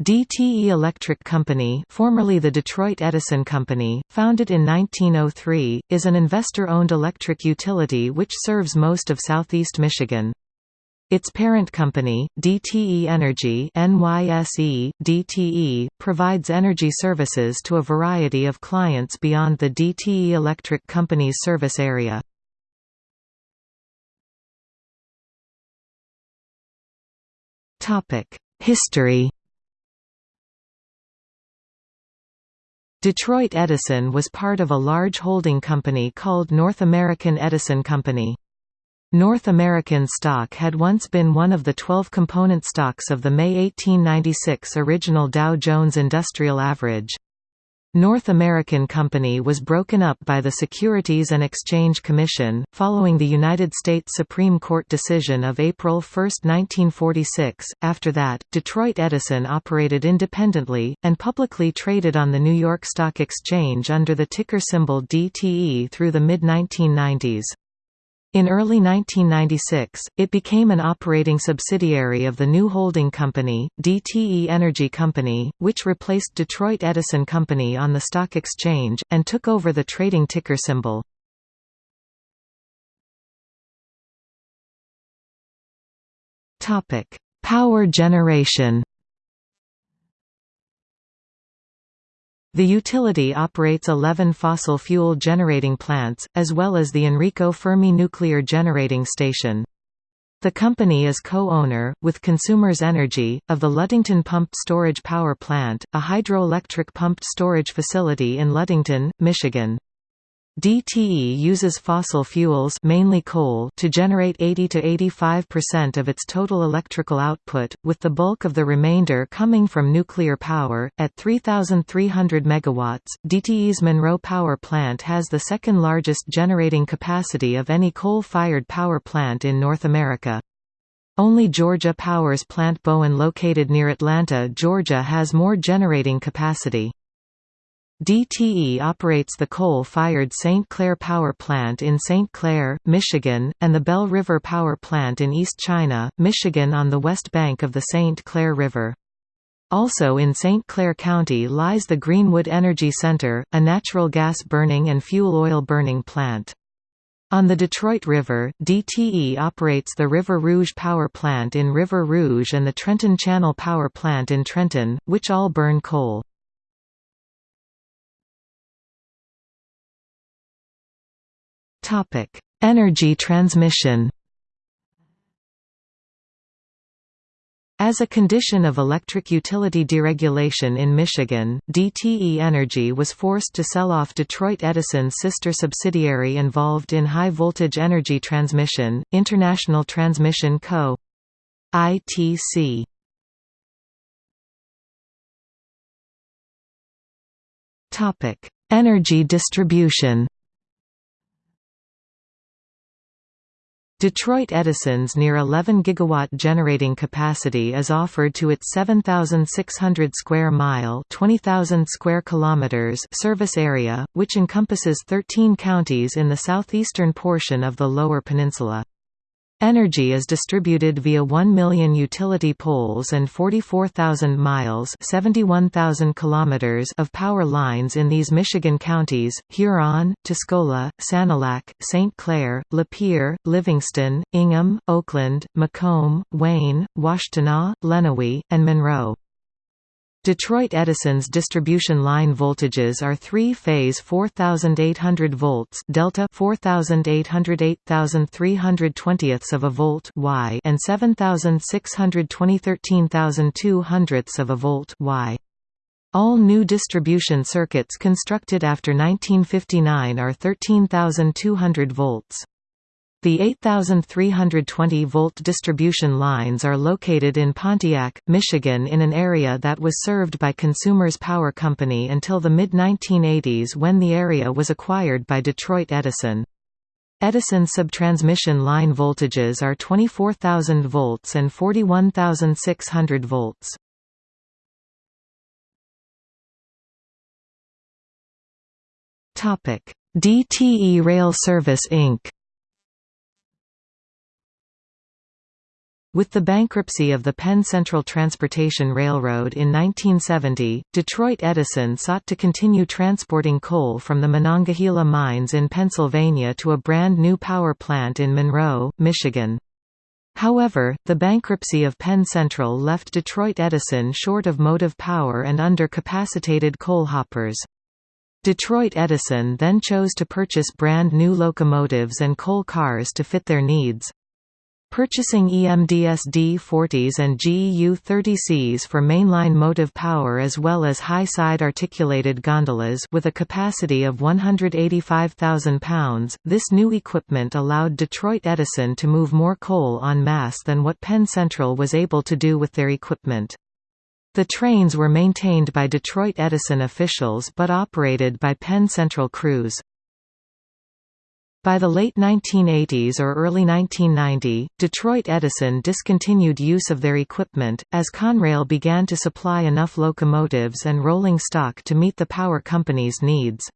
DTE Electric Company formerly the Detroit Edison Company, founded in 1903, is an investor-owned electric utility which serves most of southeast Michigan. Its parent company, DTE Energy NYSE, DTE, provides energy services to a variety of clients beyond the DTE Electric Company's service area. History Detroit Edison was part of a large holding company called North American Edison Company. North American stock had once been one of the 12 component stocks of the May 1896 original Dow Jones Industrial Average. North American Company was broken up by the Securities and Exchange Commission, following the United States Supreme Court decision of April 1, 1946. After that, Detroit Edison operated independently, and publicly traded on the New York Stock Exchange under the ticker symbol DTE through the mid-1990s. In early 1996, it became an operating subsidiary of the new holding company, DTE Energy Company, which replaced Detroit Edison Company on the stock exchange, and took over the trading ticker symbol. Power generation The utility operates 11 fossil fuel generating plants, as well as the Enrico Fermi nuclear generating station. The company is co-owner, with Consumers Energy, of the Ludington Pumped Storage Power Plant, a hydroelectric pumped storage facility in Ludington, Michigan. DTE uses fossil fuels mainly coal to generate 80 to 85% of its total electrical output, with the bulk of the remainder coming from nuclear power. At 3,300 MW, DTE's Monroe Power Plant has the second largest generating capacity of any coal-fired power plant in North America. Only Georgia Power's Plant Bowen located near Atlanta, Georgia has more generating capacity. DTE operates the coal-fired St. Clair Power Plant in St. Clair, Michigan, and the Bell River Power Plant in East China, Michigan on the west bank of the St. Clair River. Also in St. Clair County lies the Greenwood Energy Center, a natural gas burning and fuel oil burning plant. On the Detroit River, DTE operates the River Rouge Power Plant in River Rouge and the Trenton Channel Power Plant in Trenton, which all burn coal. Topic: Energy transmission. As a condition of electric utility deregulation in Michigan, DTE Energy was forced to sell off Detroit Edison's sister subsidiary involved in high-voltage energy transmission, International Transmission Co. ITC. Energy distribution Detroit Edison's near 11 gigawatt generating capacity is offered to its 7,600 square mile (20,000 square kilometers) service area, which encompasses 13 counties in the southeastern portion of the Lower Peninsula. Energy is distributed via 1 million utility poles and 44,000 miles kilometers of power lines in these Michigan counties, Huron, Tuscola, Sanilac, St. Clair, Lapeer, Livingston, Ingham, Oakland, Macomb, Wayne, Washtenaw, Lenawee, and Monroe. Detroit Edison's distribution line voltages are three-phase 4800 volts delta 4800 8320 of a volt y and 7620 13200 of a volt y. All new distribution circuits constructed after 1959 are 13200 volts. The 8,320-volt distribution lines are located in Pontiac, Michigan in an area that was served by Consumers Power Company until the mid-1980s when the area was acquired by Detroit Edison. Edison subtransmission line voltages are 24,000 volts and 41,600 volts. DTE Rail Service Inc. With the bankruptcy of the Penn Central Transportation Railroad in 1970, Detroit Edison sought to continue transporting coal from the Monongahela mines in Pennsylvania to a brand new power plant in Monroe, Michigan. However, the bankruptcy of Penn Central left Detroit Edison short of motive power and under-capacitated coal hoppers. Detroit Edison then chose to purchase brand new locomotives and coal cars to fit their needs. Purchasing EMD SD40s and GE U30Cs for mainline motive power as well as high-side articulated gondolas with a capacity of 185,000 pounds, this new equipment allowed Detroit Edison to move more coal en masse than what Penn Central was able to do with their equipment. The trains were maintained by Detroit Edison officials but operated by Penn Central crews. By the late 1980s or early 1990, Detroit Edison discontinued use of their equipment, as Conrail began to supply enough locomotives and rolling stock to meet the power company's needs.